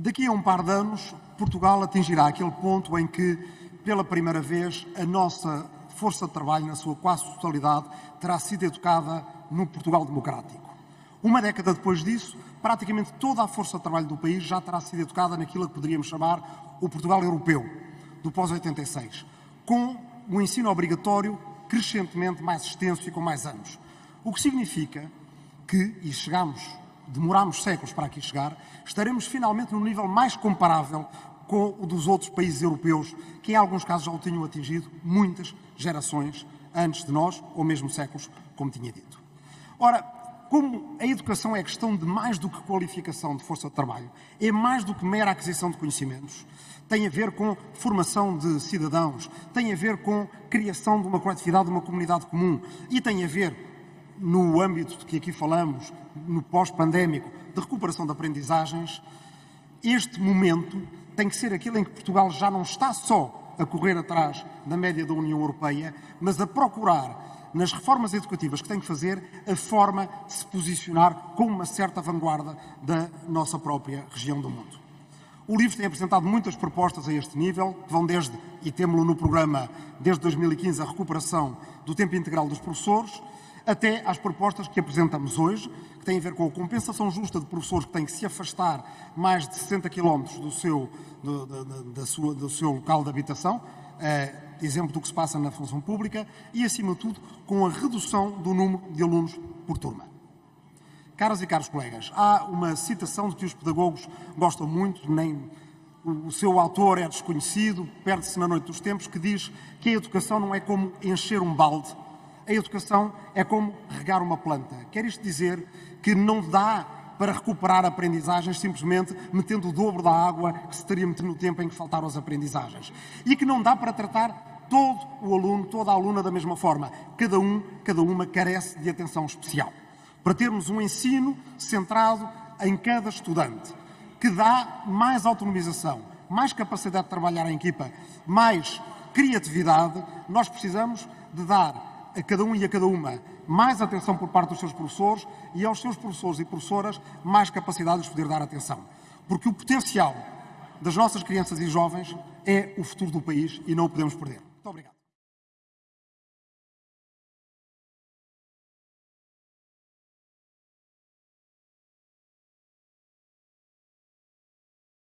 Daqui a um par de anos, Portugal atingirá aquele ponto em que, pela primeira vez, a nossa força de trabalho, na sua quase totalidade, terá sido educada no Portugal democrático. Uma década depois disso, praticamente toda a força de trabalho do país já terá sido educada naquilo que poderíamos chamar o Portugal europeu, do pós-86, com um ensino obrigatório crescentemente mais extenso e com mais anos. O que significa que, e chegamos, demoramos séculos para aqui chegar, estaremos finalmente no nível mais comparável com o dos outros países europeus, que em alguns casos já o tinham atingido muitas gerações antes de nós, ou mesmo séculos, como tinha dito. Ora, como a educação é questão de mais do que qualificação de força de trabalho, é mais do que mera aquisição de conhecimentos, tem a ver com formação de cidadãos, tem a ver com criação de uma coletividade, de uma comunidade comum e tem a ver, no âmbito de que aqui falamos, no pós-pandémico, de recuperação de aprendizagens, este momento tem que ser aquele em que Portugal já não está só a correr atrás da média da União Europeia, mas a procurar, nas reformas educativas que tem que fazer, a forma de se posicionar com uma certa vanguarda da nossa própria região do mundo. O livro tem apresentado muitas propostas a este nível, que vão desde, e temos-lo no programa desde 2015, a recuperação do tempo integral dos professores, até às propostas que apresentamos hoje, que têm a ver com a compensação justa de professores que têm que se afastar mais de 60 km do seu, do, da sua, do seu local de habitação, é, exemplo do que se passa na função pública, e, acima de tudo, com a redução do número de alunos por turma. Caras e caros colegas, há uma citação de que os pedagogos gostam muito, nem o seu autor é desconhecido, perde-se na noite dos tempos, que diz que a educação não é como encher um balde, a educação é como regar uma planta. Quer isto dizer que não dá para recuperar aprendizagens simplesmente metendo o dobro da água que se teria metido no tempo em que faltaram as aprendizagens. E que não dá para tratar todo o aluno, toda a aluna da mesma forma. Cada um, cada uma carece de atenção especial para termos um ensino centrado em cada estudante, que dá mais autonomização, mais capacidade de trabalhar em equipa, mais criatividade, nós precisamos de dar a cada um e a cada uma mais atenção por parte dos seus professores e aos seus professores e professoras mais capacidade de poder dar atenção. Porque o potencial das nossas crianças e jovens é o futuro do país e não o podemos perder. Muito obrigado.